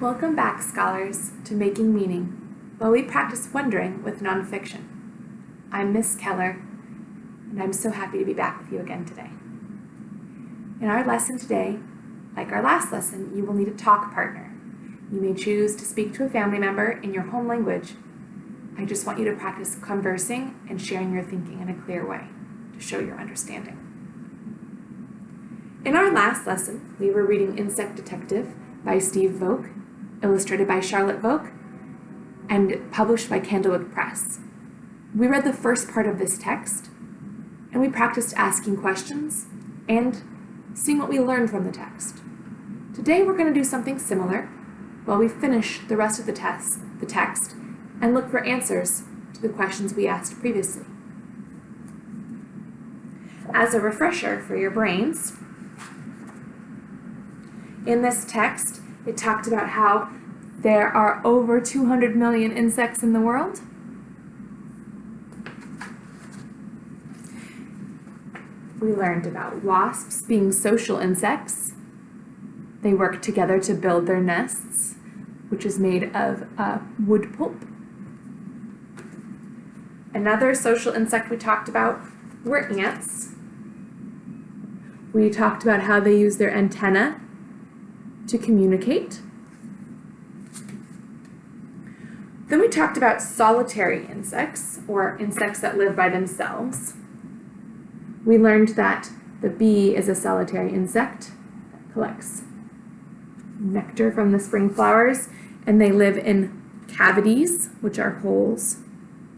Welcome back, scholars, to Making Meaning, while we practice wondering with nonfiction. I'm Miss Keller, and I'm so happy to be back with you again today. In our lesson today, like our last lesson, you will need a talk partner. You may choose to speak to a family member in your home language. I just want you to practice conversing and sharing your thinking in a clear way to show your understanding. In our last lesson, we were reading Insect Detective by Steve Voake, illustrated by Charlotte Voake, and published by Candlewick Press. We read the first part of this text, and we practiced asking questions and seeing what we learned from the text. Today we're going to do something similar while we finish the rest of the, test, the text and look for answers to the questions we asked previously. As a refresher for your brains, in this text, it talked about how there are over 200 million insects in the world. We learned about wasps being social insects. They work together to build their nests, which is made of uh, wood pulp. Another social insect we talked about were ants. We talked about how they use their antenna to communicate. Then we talked about solitary insects, or insects that live by themselves. We learned that the bee is a solitary insect that collects nectar from the spring flowers, and they live in cavities, which are holes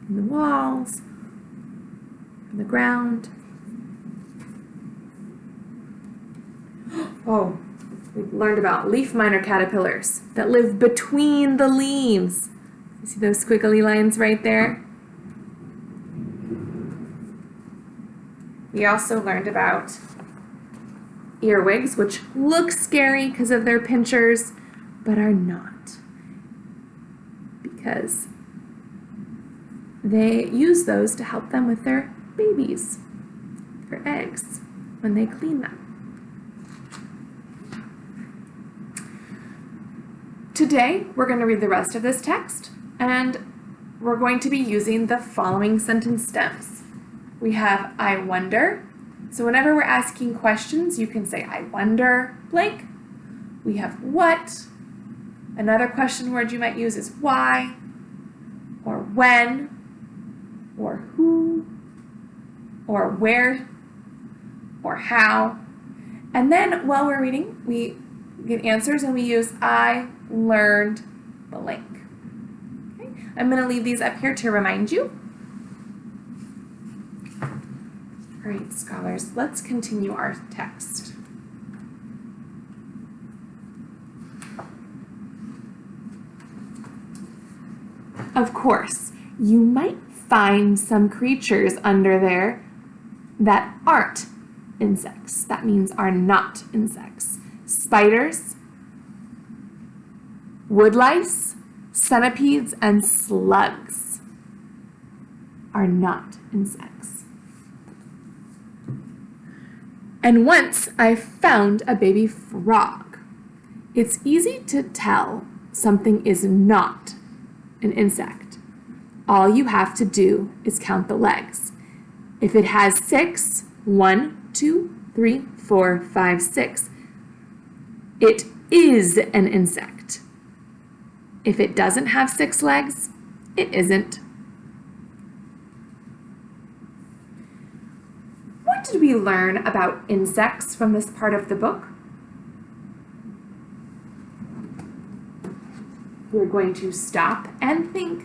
in the walls, in the ground. Oh, we learned about leaf miner caterpillars that live between the leaves. You see those squiggly lines right there? We also learned about earwigs, which look scary because of their pinchers, but are not. Because they use those to help them with their babies, their eggs, when they clean them. Today, we're going to read the rest of this text, and we're going to be using the following sentence stems. We have I wonder. So whenever we're asking questions, you can say I wonder blank. We have what. Another question word you might use is why, or when, or who, or where, or how. And then while we're reading, we get answers and we use I learned blank. Okay? I'm going to leave these up here to remind you. All right, scholars, let's continue our text. Of course, you might find some creatures under there that aren't insects. That means are not insects. Spiders, Woodlice, centipedes, and slugs are not insects. And once I found a baby frog. It's easy to tell something is not an insect. All you have to do is count the legs. If it has six, one, two, three, four, five, six, it is an insect. If it doesn't have six legs, it isn't. What did we learn about insects from this part of the book? We're going to stop and think.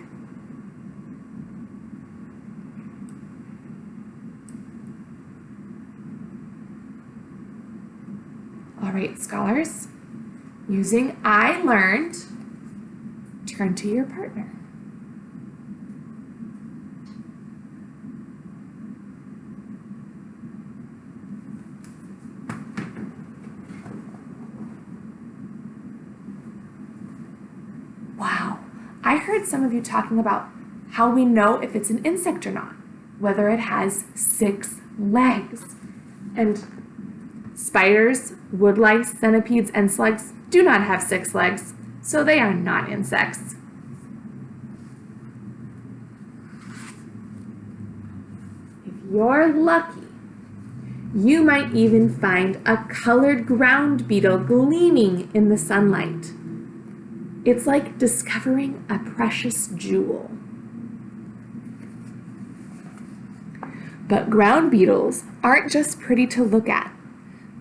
All right, scholars, using I learned, turn to your partner. Wow, I heard some of you talking about how we know if it's an insect or not, whether it has six legs. And spiders, woodlice, centipedes, and slugs do not have six legs, so they are not insects. If you're lucky, you might even find a colored ground beetle gleaming in the sunlight. It's like discovering a precious jewel. But ground beetles aren't just pretty to look at.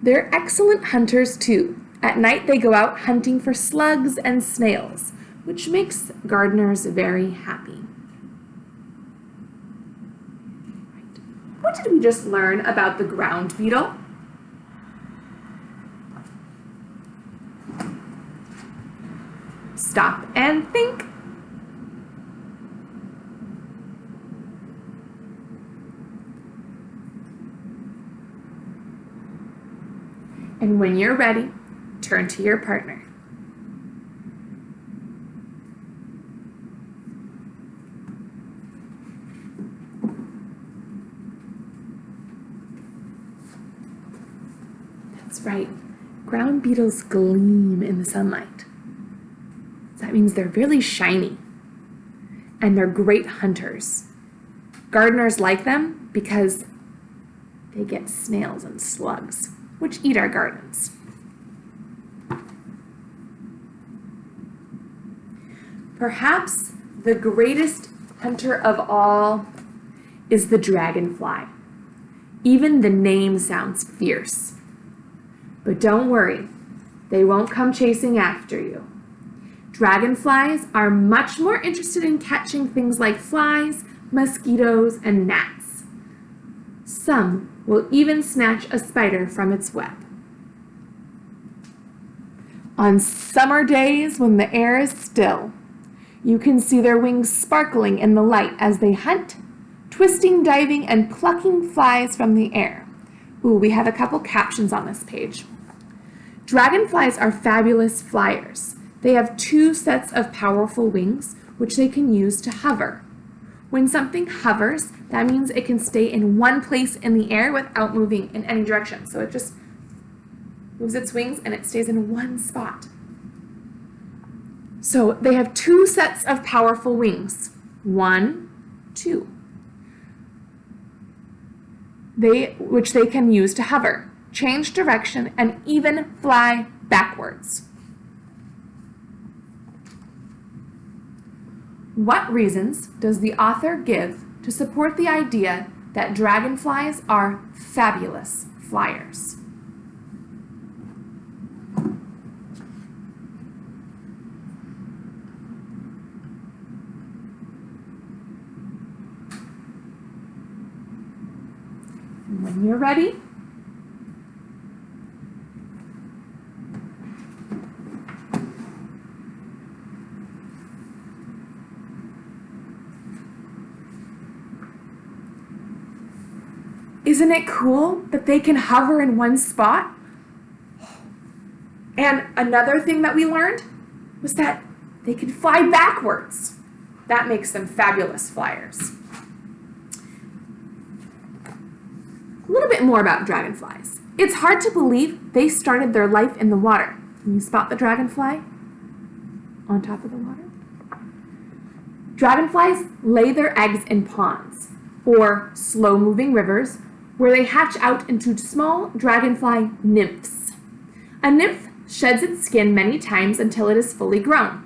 They're excellent hunters too. At night they go out hunting for slugs and snails, which makes gardeners very happy. What did we just learn about the ground beetle? Stop and think. And when you're ready, turn to your partner. That's right. Ground beetles gleam in the sunlight. That means they're really shiny. And they're great hunters. Gardeners like them because they get snails and slugs, which eat our gardens. Perhaps the greatest hunter of all is the dragonfly. Even the name sounds fierce. But don't worry, they won't come chasing after you. Dragonflies are much more interested in catching things like flies, mosquitoes, and gnats. Some will even snatch a spider from its web. On summer days when the air is still, you can see their wings sparkling in the light as they hunt, twisting, diving, and plucking flies from the air. Ooh, we have a couple captions on this page. Dragonflies are fabulous flyers. They have two sets of powerful wings, which they can use to hover. When something hovers, that means it can stay in one place in the air without moving in any direction. So it just moves its wings and it stays in one spot. So they have two sets of powerful wings. One, two. They, which they can use to hover, change direction, and even fly backwards. What reasons does the author give to support the idea that dragonflies are fabulous flyers? When you're ready, Isn't it cool that they can hover in one spot? And another thing that we learned was that they can fly backwards. That makes them fabulous flyers. A little bit more about dragonflies. It's hard to believe they started their life in the water. Can you spot the dragonfly on top of the water? Dragonflies lay their eggs in ponds or slow-moving rivers where they hatch out into small dragonfly nymphs. A nymph sheds its skin many times until it is fully grown.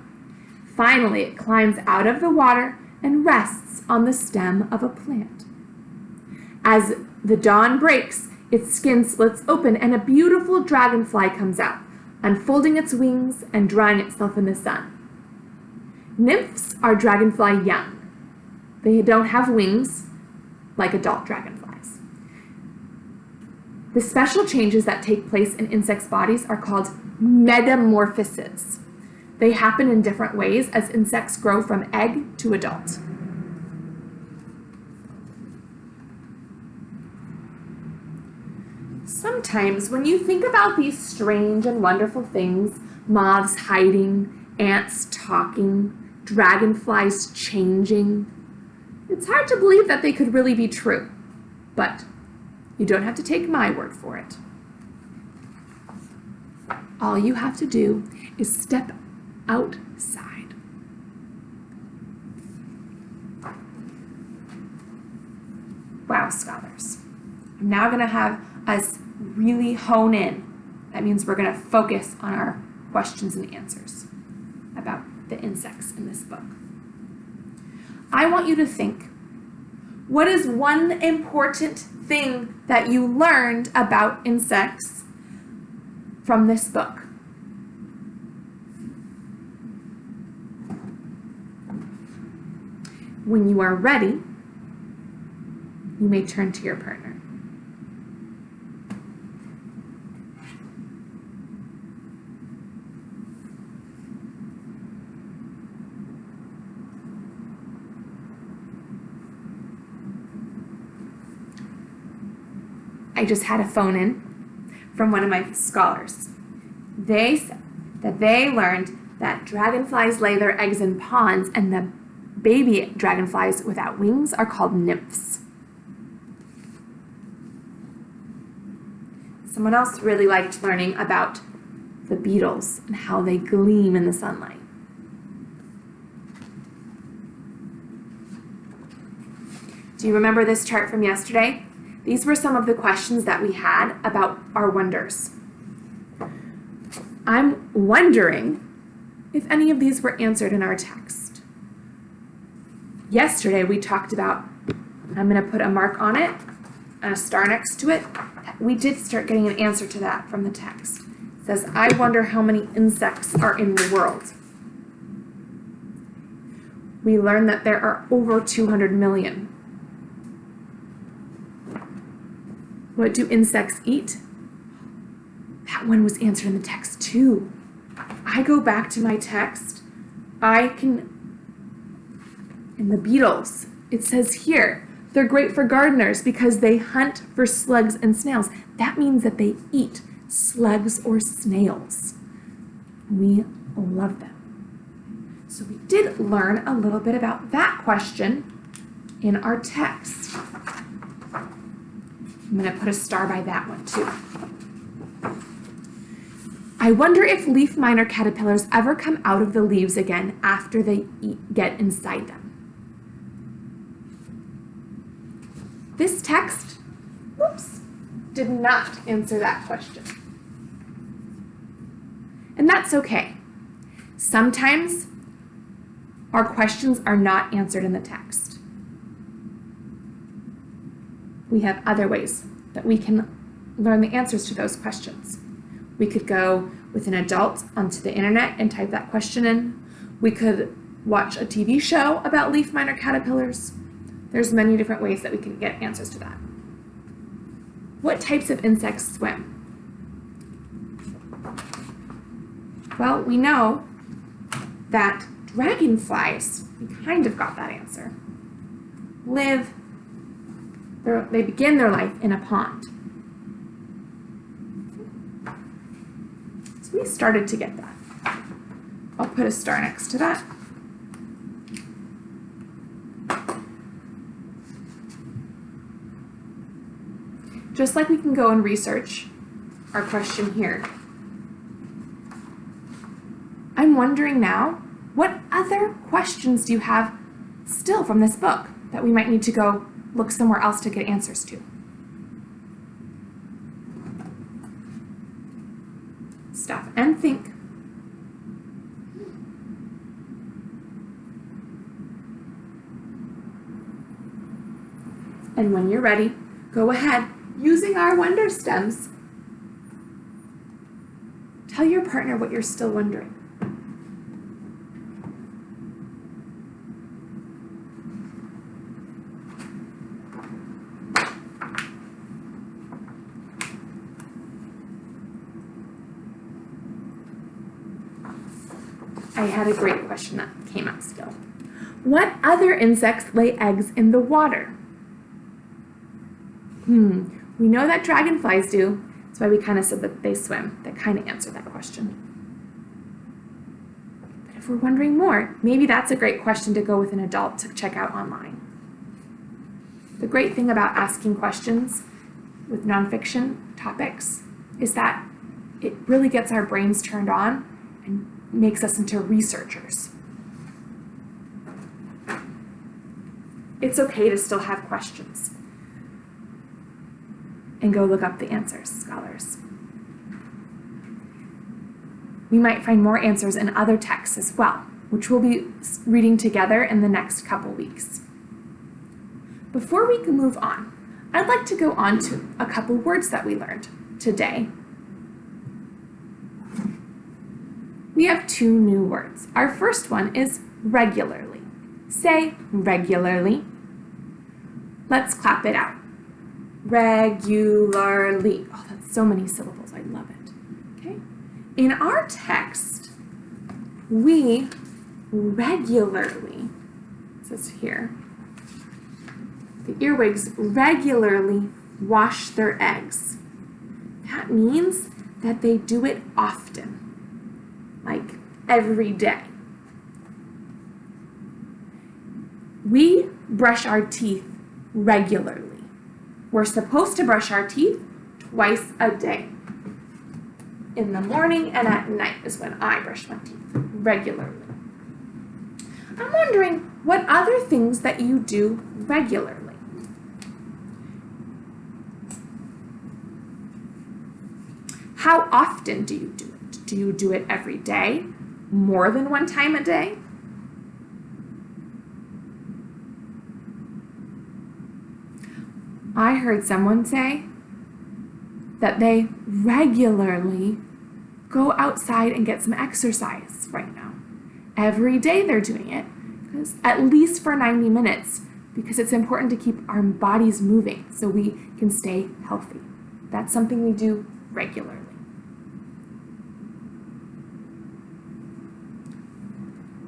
Finally, it climbs out of the water and rests on the stem of a plant. As the dawn breaks, its skin splits open and a beautiful dragonfly comes out, unfolding its wings and drying itself in the sun. Nymphs are dragonfly young. They don't have wings like adult dragonflies. The special changes that take place in insects' bodies are called metamorphoses. They happen in different ways as insects grow from egg to adult. Sometimes when you think about these strange and wonderful things, moths hiding, ants talking, dragonflies changing, it's hard to believe that they could really be true. But you don't have to take my word for it. All you have to do is step outside. Wow, scholars. I'm now going to have us really hone in. That means we're going to focus on our questions and answers about the insects in this book. I want you to think, what is one important thing that you learned about insects from this book? When you are ready, you may turn to your partner. I just had a phone in from one of my scholars. They said that they learned that dragonflies lay their eggs in ponds and the baby dragonflies without wings are called nymphs. Someone else really liked learning about the beetles and how they gleam in the sunlight. Do you remember this chart from yesterday? These were some of the questions that we had about our wonders. I'm wondering if any of these were answered in our text. Yesterday we talked about, I'm going to put a mark on it and a star next to it. We did start getting an answer to that from the text. It says, I wonder how many insects are in the world. We learned that there are over 200 million What do insects eat? That one was answered in the text too. I go back to my text. I can, in the beetles, it says here, they're great for gardeners because they hunt for slugs and snails. That means that they eat slugs or snails. We love them. So we did learn a little bit about that question in our text. I'm going to put a star by that one too. I wonder if leaf miner caterpillars ever come out of the leaves again after they eat, get inside them. This text, whoops, did not answer that question. And that's okay. Sometimes our questions are not answered in the text we have other ways that we can learn the answers to those questions. We could go with an adult onto the internet and type that question in. We could watch a TV show about leaf miner caterpillars. There's many different ways that we can get answers to that. What types of insects swim? Well, we know that dragonflies, we kind of got that answer, live they're, they begin their life in a pond. So we started to get that. I'll put a star next to that. Just like we can go and research our question here. I'm wondering now, what other questions do you have still from this book that we might need to go look somewhere else to get answers to. Stop and think. And when you're ready, go ahead, using our wonder stems, tell your partner what you're still wondering. I had a great question that came up still. What other insects lay eggs in the water? Hmm, we know that dragonflies do. That's why we kind of said that they swim. That kind of answered that question. But if we're wondering more, maybe that's a great question to go with an adult to check out online. The great thing about asking questions with nonfiction topics is that it really gets our brains turned on and makes us into researchers. It's okay to still have questions and go look up the answers, scholars. We might find more answers in other texts as well, which we'll be reading together in the next couple weeks. Before we can move on, I'd like to go on to a couple words that we learned today. We have two new words. Our first one is regularly. Say regularly. Let's clap it out. Regularly. Oh, that's so many syllables. I love it. Okay. In our text, we regularly, it says here, the earwigs regularly wash their eggs. That means that they do it often, like every day. We brush our teeth regularly. We're supposed to brush our teeth twice a day. In the morning and at night is when I brush my teeth regularly. I'm wondering what other things that you do regularly. How often do you do? Do you do it every day? More than one time a day? I heard someone say that they regularly go outside and get some exercise right now. Every day they're doing it, because at least for 90 minutes, because it's important to keep our bodies moving so we can stay healthy. That's something we do regularly.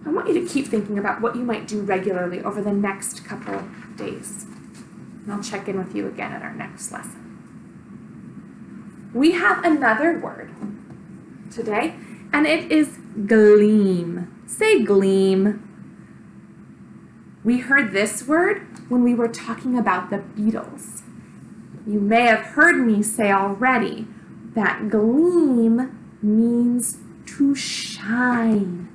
I want you to keep thinking about what you might do regularly over the next couple days. And I'll check in with you again in our next lesson. We have another word today, and it is gleam. Say gleam. We heard this word when we were talking about the beetles. You may have heard me say already that gleam means to shine,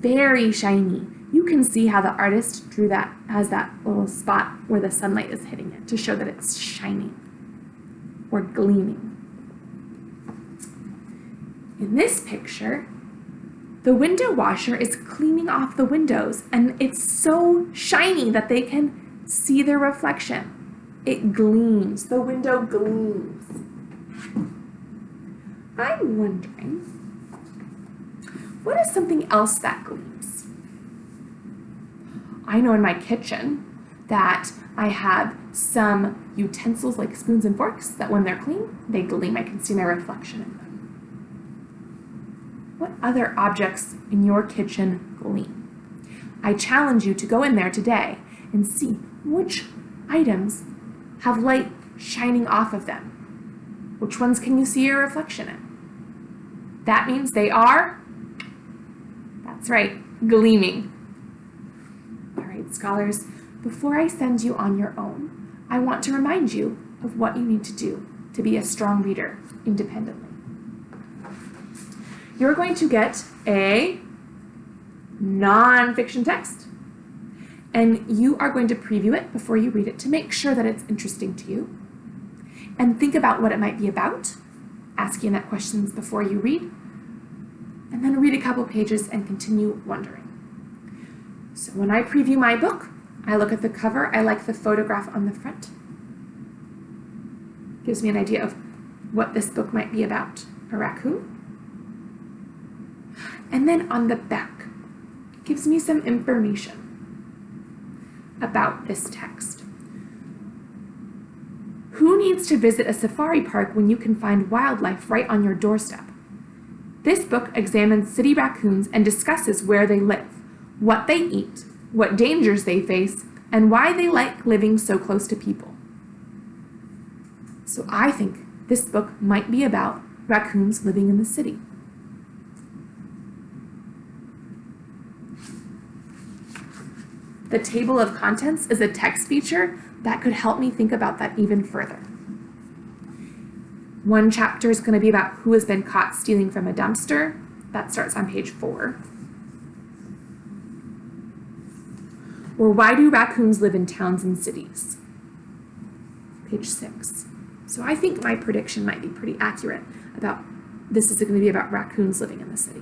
very shiny you can see how the artist drew that, has that little spot where the sunlight is hitting it to show that it's shining or gleaming. In this picture, the window washer is cleaning off the windows and it's so shiny that they can see their reflection. It gleams, the window gleams. I'm wondering, what is something else that gleams? I know in my kitchen that I have some utensils like spoons and forks that when they're clean, they gleam. I can see my reflection in them. What other objects in your kitchen gleam? I challenge you to go in there today and see which items have light shining off of them. Which ones can you see your reflection in? That means they are, that's right, gleaming All right, scholars, before I send you on your own, I want to remind you of what you need to do to be a strong reader independently. You're going to get a nonfiction text, and you are going to preview it before you read it to make sure that it's interesting to you. And think about what it might be about, asking that questions before you read, and then read a couple pages and continue wondering. So when I preview my book, I look at the cover, I like the photograph on the front. Gives me an idea of what this book might be about. A raccoon. And then on the back, gives me some information about this text. Who needs to visit a safari park when you can find wildlife right on your doorstep? This book examines city raccoons and discusses where they live what they eat, what dangers they face, and why they like living so close to people. So I think this book might be about raccoons living in the city. The table of contents is a text feature that could help me think about that even further. One chapter is going to be about who has been caught stealing from a dumpster. that starts on page four. Or why do raccoons live in towns and cities? Page six. So I think my prediction might be pretty accurate about this is going to be about raccoons living in the city.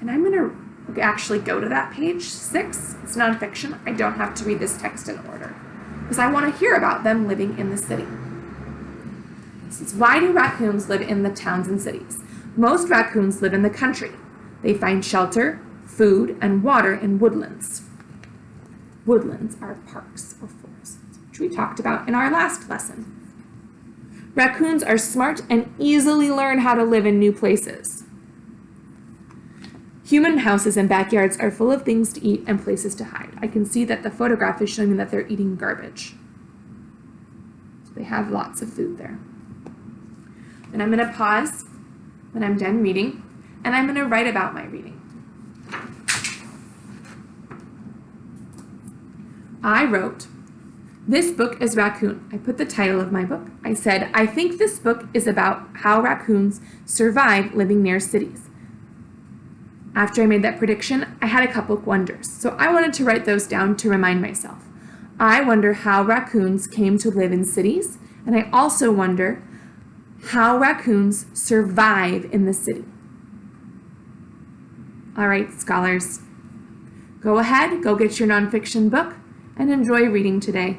And I'm going to actually go to that page six. It's nonfiction. I don't have to read this text in order because I want to hear about them living in the city. Why do raccoons live in the towns and cities? Most raccoons live in the country. They find shelter, food, and water in woodlands. Woodlands are parks or forests, which we talked about in our last lesson. Raccoons are smart and easily learn how to live in new places. Human houses and backyards are full of things to eat and places to hide. I can see that the photograph is showing that they're eating garbage. So they have lots of food there. And I'm going to pause when I'm done reading, and I'm going to write about my reading. I wrote, this book is Raccoon. I put the title of my book. I said, I think this book is about how raccoons survive living near cities. After I made that prediction, I had a couple of wonders, so I wanted to write those down to remind myself. I wonder how raccoons came to live in cities, and I also wonder how raccoons survive in the city. All right, scholars, go ahead, go get your nonfiction book, and enjoy reading today.